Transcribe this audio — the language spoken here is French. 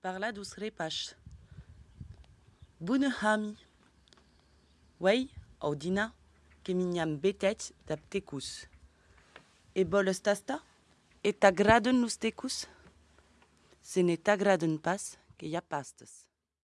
Parla dus repach. Bune hami. Wei, audina, que betet d'aptecus. E bol stasta? Et agraden nous? Se ne t'agraden pas, que ya pastes.